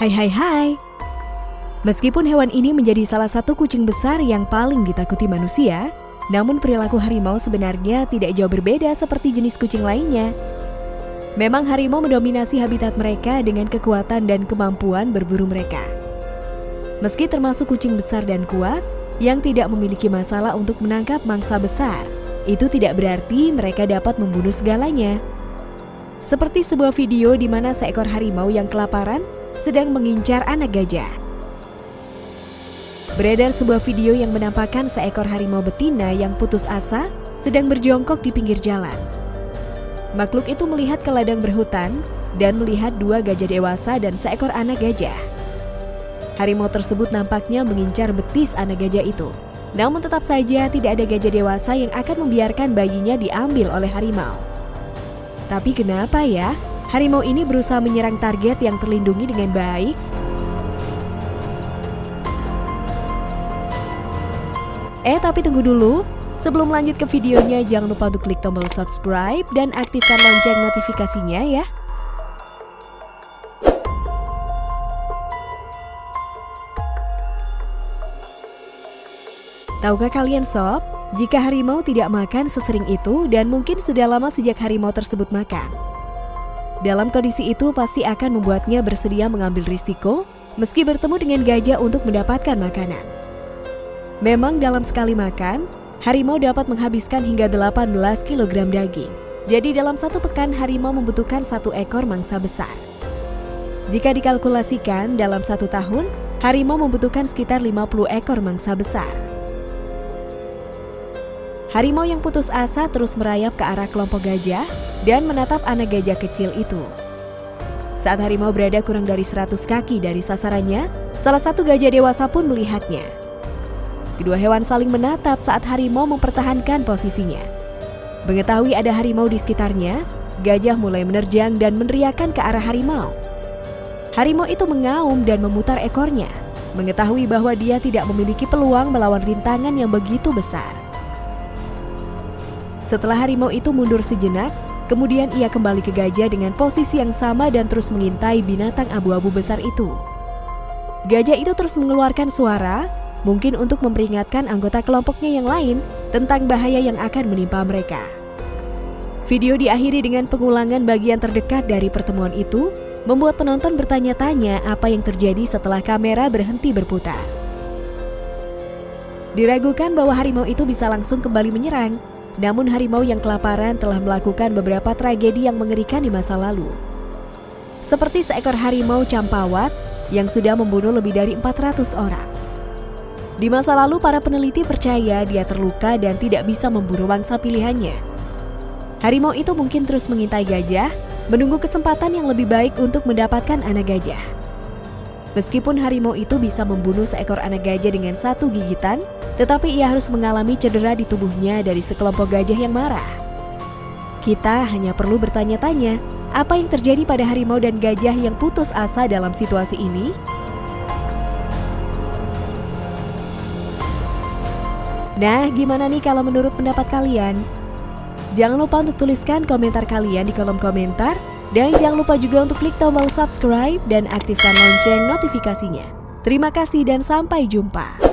Hai hai hai. Meskipun hewan ini menjadi salah satu kucing besar yang paling ditakuti manusia, namun perilaku harimau sebenarnya tidak jauh berbeda seperti jenis kucing lainnya. Memang harimau mendominasi habitat mereka dengan kekuatan dan kemampuan berburu mereka. Meski termasuk kucing besar dan kuat, yang tidak memiliki masalah untuk menangkap mangsa besar, itu tidak berarti mereka dapat membunuh segalanya. Seperti sebuah video di mana seekor harimau yang kelaparan sedang mengincar anak gajah. Beredar sebuah video yang menampakkan seekor harimau betina yang putus asa sedang berjongkok di pinggir jalan. Makhluk itu melihat ke ladang berhutan dan melihat dua gajah dewasa dan seekor anak gajah. Harimau tersebut nampaknya mengincar betis anak gajah itu. Namun tetap saja tidak ada gajah dewasa yang akan membiarkan bayinya diambil oleh harimau. Tapi kenapa ya harimau ini berusaha menyerang target yang terlindungi dengan baik. Eh tapi tunggu dulu, sebelum lanjut ke videonya jangan lupa untuk klik tombol subscribe dan aktifkan lonceng notifikasinya ya. Tahukah kalian sob, jika harimau tidak makan sesering itu dan mungkin sudah lama sejak harimau tersebut makan. Dalam kondisi itu pasti akan membuatnya bersedia mengambil risiko meski bertemu dengan gajah untuk mendapatkan makanan. Memang dalam sekali makan, harimau dapat menghabiskan hingga 18 kg daging. Jadi dalam satu pekan harimau membutuhkan satu ekor mangsa besar. Jika dikalkulasikan dalam satu tahun, harimau membutuhkan sekitar 50 ekor mangsa besar. Harimau yang putus asa terus merayap ke arah kelompok gajah dan menatap anak gajah kecil itu. Saat harimau berada kurang dari 100 kaki dari sasarannya, salah satu gajah dewasa pun melihatnya. Kedua hewan saling menatap saat harimau mempertahankan posisinya. Mengetahui ada harimau di sekitarnya, gajah mulai menerjang dan meneriakkan ke arah harimau. Harimau itu mengaum dan memutar ekornya, mengetahui bahwa dia tidak memiliki peluang melawan rintangan yang begitu besar. Setelah harimau itu mundur sejenak, Kemudian ia kembali ke gajah dengan posisi yang sama dan terus mengintai binatang abu-abu besar itu. Gajah itu terus mengeluarkan suara, mungkin untuk memperingatkan anggota kelompoknya yang lain tentang bahaya yang akan menimpa mereka. Video diakhiri dengan pengulangan bagian terdekat dari pertemuan itu, membuat penonton bertanya-tanya apa yang terjadi setelah kamera berhenti berputar. Diragukan bahwa harimau itu bisa langsung kembali menyerang, namun harimau yang kelaparan telah melakukan beberapa tragedi yang mengerikan di masa lalu. Seperti seekor harimau campawat yang sudah membunuh lebih dari 400 orang. Di masa lalu para peneliti percaya dia terluka dan tidak bisa memburu mangsa pilihannya. Harimau itu mungkin terus mengintai gajah, menunggu kesempatan yang lebih baik untuk mendapatkan anak gajah. Meskipun harimau itu bisa membunuh seekor anak gajah dengan satu gigitan, tetapi ia harus mengalami cedera di tubuhnya dari sekelompok gajah yang marah. Kita hanya perlu bertanya-tanya, apa yang terjadi pada harimau dan gajah yang putus asa dalam situasi ini? Nah, gimana nih kalau menurut pendapat kalian? Jangan lupa untuk tuliskan komentar kalian di kolom komentar dan jangan lupa juga untuk klik tombol subscribe dan aktifkan lonceng notifikasinya. Terima kasih dan sampai jumpa.